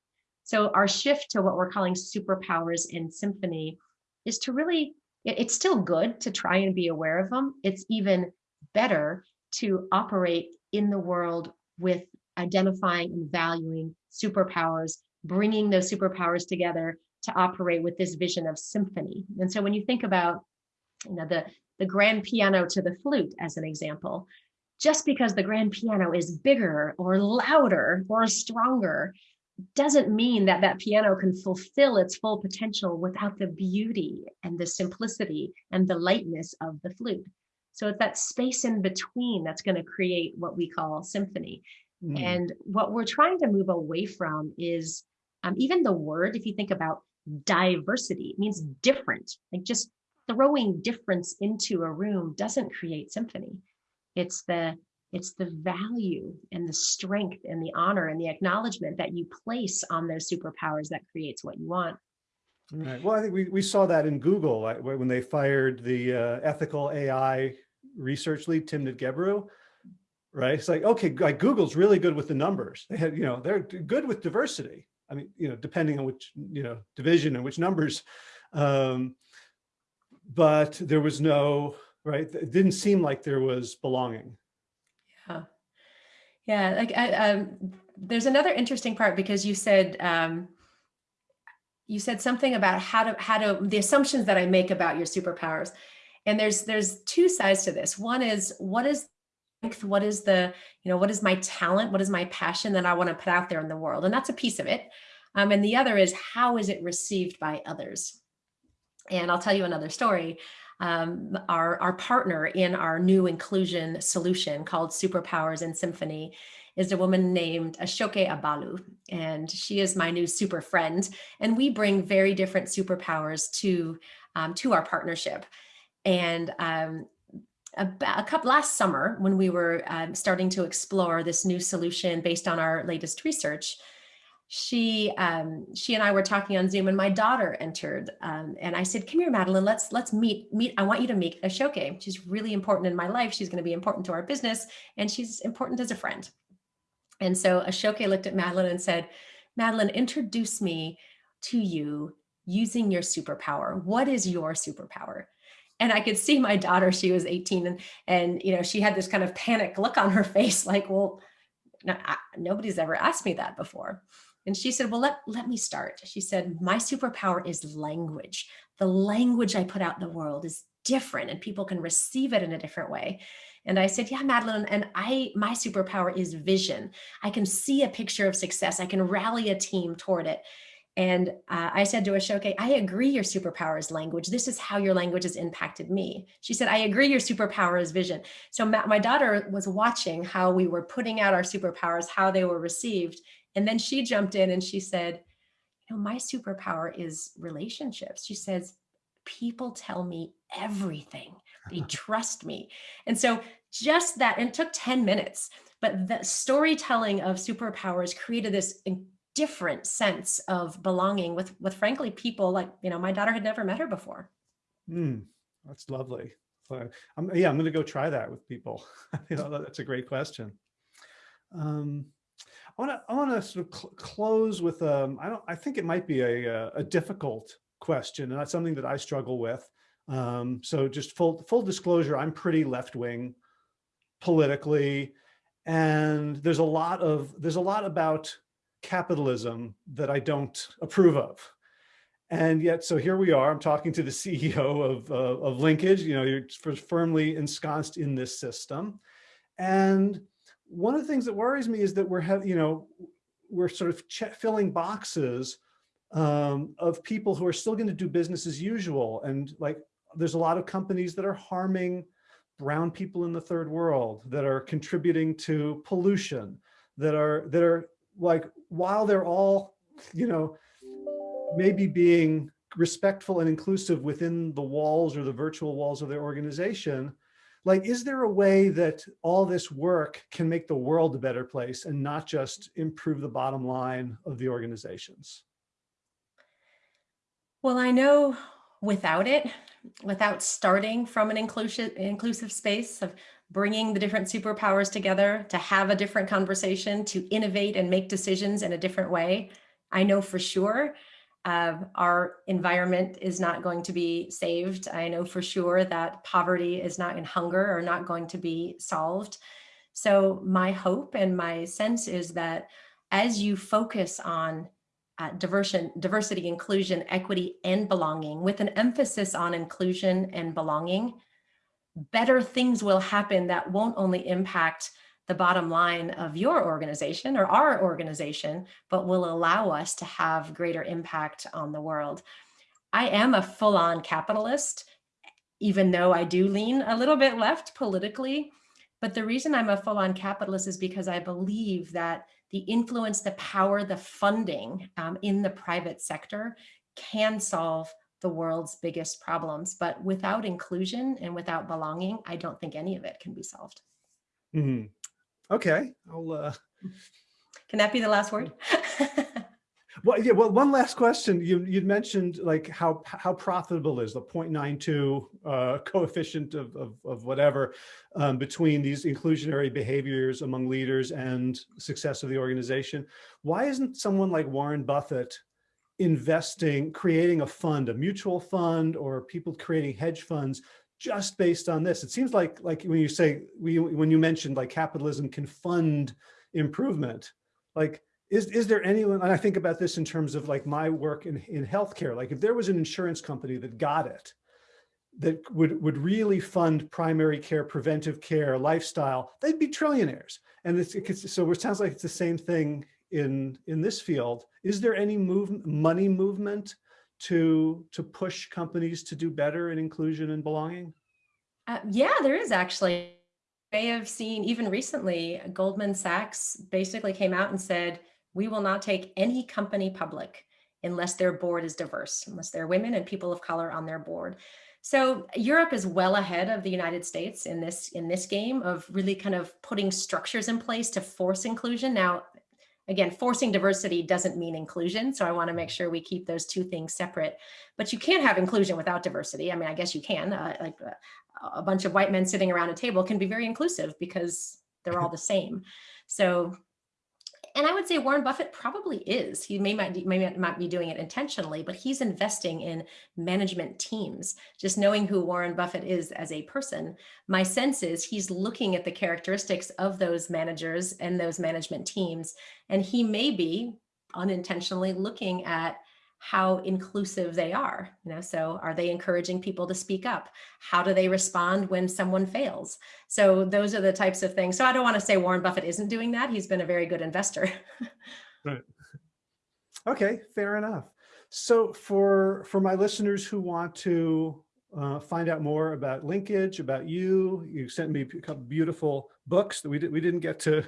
So our shift to what we're calling superpowers in symphony is to really, it's still good to try and be aware of them. It's even better to operate in the world with identifying and valuing superpowers, bringing those superpowers together to operate with this vision of symphony. And so when you think about you know, the, the grand piano to the flute as an example, just because the grand piano is bigger or louder or stronger doesn't mean that that piano can fulfill its full potential without the beauty and the simplicity and the lightness of the flute. So it's that space in between that's going to create what we call symphony. Mm. And what we're trying to move away from is um, even the word, if you think about diversity, it means different. Like just throwing difference into a room doesn't create symphony. It's the it's the value and the strength and the honor and the acknowledgement that you place on those superpowers that creates what you want. Right. Well, I think we, we saw that in Google when they fired the uh, ethical AI research lead, Timnit Gebru, right? It's like, okay, like Google's really good with the numbers. They had, you know, they're good with diversity. I mean, you know, depending on which, you know, division and which numbers. Um, but there was no, right? It didn't seem like there was belonging. Yeah. Yeah, like I, um, there's another interesting part because you said um, you said something about how to how to the assumptions that I make about your superpowers, and there's there's two sides to this. One is what is what is the you know what is my talent, what is my passion that I want to put out there in the world, and that's a piece of it. Um, and the other is how is it received by others. And I'll tell you another story um, our, our partner in our new inclusion solution called Superpowers in Symphony is a woman named Ashoke Abalu, and she is my new super friend. And we bring very different superpowers to, um, to our partnership. And um, about a couple last summer, when we were um, starting to explore this new solution based on our latest research, she um, she and I were talking on Zoom and my daughter entered um, and I said, come here, Madeline, let's let's meet, meet. I want you to meet Ashoke. She's really important in my life. She's going to be important to our business and she's important as a friend. And so Ashoke looked at Madeline and said, Madeline, introduce me to you using your superpower. What is your superpower? And I could see my daughter, she was 18 and, and you know, she had this kind of panic look on her face like, well, no, I, nobody's ever asked me that before. And she said, well, let, let me start. She said, my superpower is language. The language I put out in the world is different and people can receive it in a different way. And I said, yeah, Madeline, and I, my superpower is vision. I can see a picture of success. I can rally a team toward it. And uh, I said to Ashoke, I agree your superpower is language. This is how your language has impacted me. She said, I agree your superpower is vision. So my, my daughter was watching how we were putting out our superpowers, how they were received. And then she jumped in and she said, you know, my superpower is relationships. She says, people tell me everything. They trust me. And so just that, and it took 10 minutes, but the storytelling of superpowers created this different sense of belonging with, with frankly, people like, you know, my daughter had never met her before. Mm, that's lovely. So, um, yeah, I'm going to go try that with people. you know, that's a great question. Um, I want to I want to sort of cl close with um I don't I think it might be a a difficult question and that's something that I struggle with. Um, so just full full disclosure, I'm pretty left wing politically, and there's a lot of there's a lot about capitalism that I don't approve of. And yet, so here we are, I'm talking to the CEO of, uh, of Linkage, you know, you're firmly ensconced in this system. And one of the things that worries me is that we're have you know we're sort of filling boxes um, of people who are still going to do business as usual and like there's a lot of companies that are harming brown people in the third world that are contributing to pollution, that are, that are like, while they're all, you know, maybe being respectful and inclusive within the walls or the virtual walls of their organization, like, is there a way that all this work can make the world a better place and not just improve the bottom line of the organizations? Well, I know without it, without starting from an inclusive, inclusive space of bringing the different superpowers together to have a different conversation, to innovate and make decisions in a different way, I know for sure uh, our environment is not going to be saved. I know for sure that poverty is not in hunger are not going to be solved. So my hope and my sense is that as you focus on uh, diversity, diversity, inclusion, equity, and belonging with an emphasis on inclusion and belonging, better things will happen that won't only impact the bottom line of your organization or our organization, but will allow us to have greater impact on the world. I am a full-on capitalist, even though I do lean a little bit left politically. But the reason I'm a full-on capitalist is because I believe that the influence, the power, the funding um, in the private sector can solve the world's biggest problems. But without inclusion and without belonging, I don't think any of it can be solved. Mm -hmm. Okay, I'll. Uh... Can that be the last word? well, yeah. Well, one last question. You you mentioned like how how profitable is the 0.92 uh, coefficient of, of, of whatever um, between these inclusionary behaviors among leaders and success of the organization. Why isn't someone like Warren Buffett investing, creating a fund, a mutual fund, or people creating hedge funds just based on this. It seems like like when you say we when you mentioned like capitalism can fund improvement, like is is there anyone and I think about this in terms of like my work in in healthcare, like if there was an insurance company that got it, that would would really fund primary care, preventive care, lifestyle, they'd be trillionaires. And it's, it's so it sounds like it's the same thing in in this field. Is there any move money movement to to push companies to do better in inclusion and belonging? Uh, yeah, there is actually. I have seen even recently, Goldman Sachs basically came out and said, we will not take any company public unless their board is diverse, unless there are women and people of color on their board. So Europe is well ahead of the United States in this in this game of really kind of putting structures in place to force inclusion. Now, again, forcing diversity doesn't mean inclusion. So I want to make sure we keep those two things separate. But you can't have inclusion without diversity. I mean, I guess you can. Uh, like uh, a bunch of white men sitting around a table can be very inclusive because they're all the same. So and I would say Warren Buffett probably is. He may might, may not be doing it intentionally, but he's investing in management teams. Just knowing who Warren Buffett is as a person, my sense is he's looking at the characteristics of those managers and those management teams, and he may be unintentionally looking at how inclusive they are. You know, so are they encouraging people to speak up? How do they respond when someone fails? So those are the types of things. So I don't want to say Warren Buffett isn't doing that. He's been a very good investor. right. Okay, fair enough. So for for my listeners who want to uh, find out more about linkage, about you, you sent me a couple beautiful books that we did we didn't get to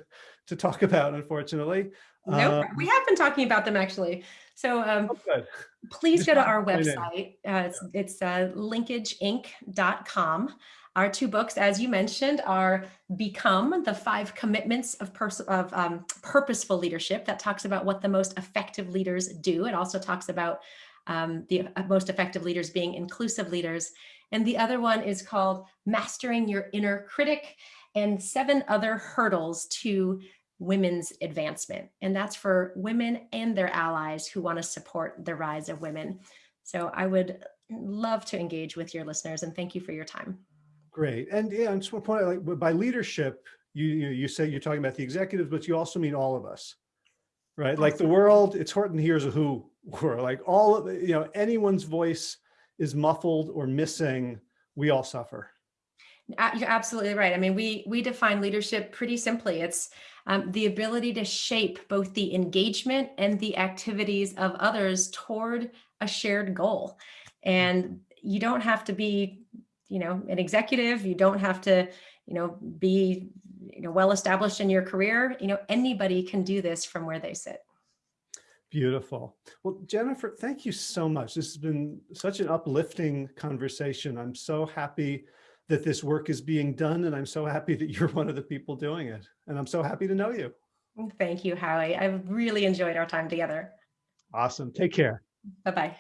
to talk about, unfortunately. No, um, we have been talking about them actually. So um, oh, please go to our website. Uh, it's it's uh, linkageinc.com. Our two books, as you mentioned, are Become, the five commitments of, of um, purposeful leadership that talks about what the most effective leaders do. It also talks about um, the uh, most effective leaders being inclusive leaders. And the other one is called Mastering Your Inner Critic and seven other hurdles to women's advancement. And that's for women and their allies who want to support the rise of women. So I would love to engage with your listeners and thank you for your time. Great. And yeah, just want point out, like by leadership, you, you, you say you're talking about the executives, but you also mean all of us, right? Like the world, it's Horton hears a who we're like all of you know, anyone's voice is muffled or missing, we all suffer. You're absolutely right. I mean, we we define leadership pretty simply. It's um, the ability to shape both the engagement and the activities of others toward a shared goal. And you don't have to be you know, an executive. You don't have to, you know, be, you know, well established in your career. You know, anybody can do this from where they sit. Beautiful. Well, Jennifer, thank you so much. This has been such an uplifting conversation. I'm so happy that this work is being done and I'm so happy that you're one of the people doing it. And I'm so happy to know you. Thank you, Howie. I've really enjoyed our time together. Awesome. Take care. Bye-bye.